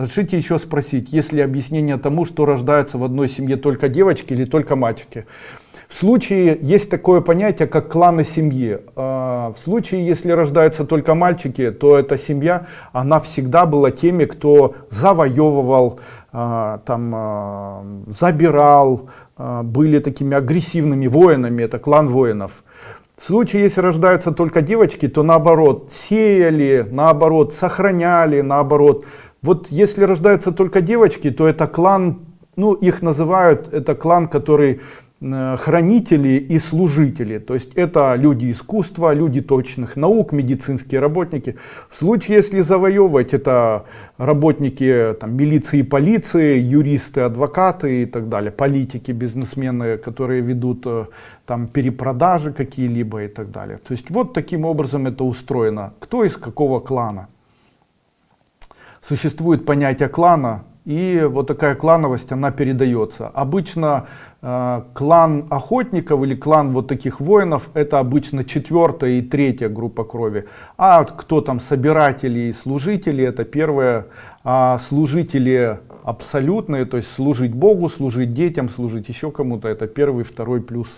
Разрешите еще спросить, есть ли объяснение тому, что рождаются в одной семье только девочки или только мальчики? В случае есть такое понятие, как кланы семьи. А, в случае, если рождаются только мальчики, то эта семья, она всегда была теми, кто завоевывал, а, там, а, забирал, были такими агрессивными воинами, это клан воинов. В случае, если рождаются только девочки, то наоборот, сеяли, наоборот, сохраняли, наоборот. Вот если рождаются только девочки, то это клан, ну их называют, это клан, который Э, хранители и служители. То есть это люди искусства, люди точных наук, медицинские работники. В случае, если завоевывать, это работники там, милиции, полиции, юристы, адвокаты и так далее, политики, бизнесмены, которые ведут э, там перепродажи какие-либо и так далее. То есть вот таким образом это устроено. Кто из какого клана? Существует понятие клана, и вот такая клановость, она передается. Обычно э, клан охотников или клан вот таких воинов, это обычно четвертая и третья группа крови. А кто там собиратели и служители, это первая. А служители абсолютные, то есть служить Богу, служить детям, служить еще кому-то, это первый, второй плюс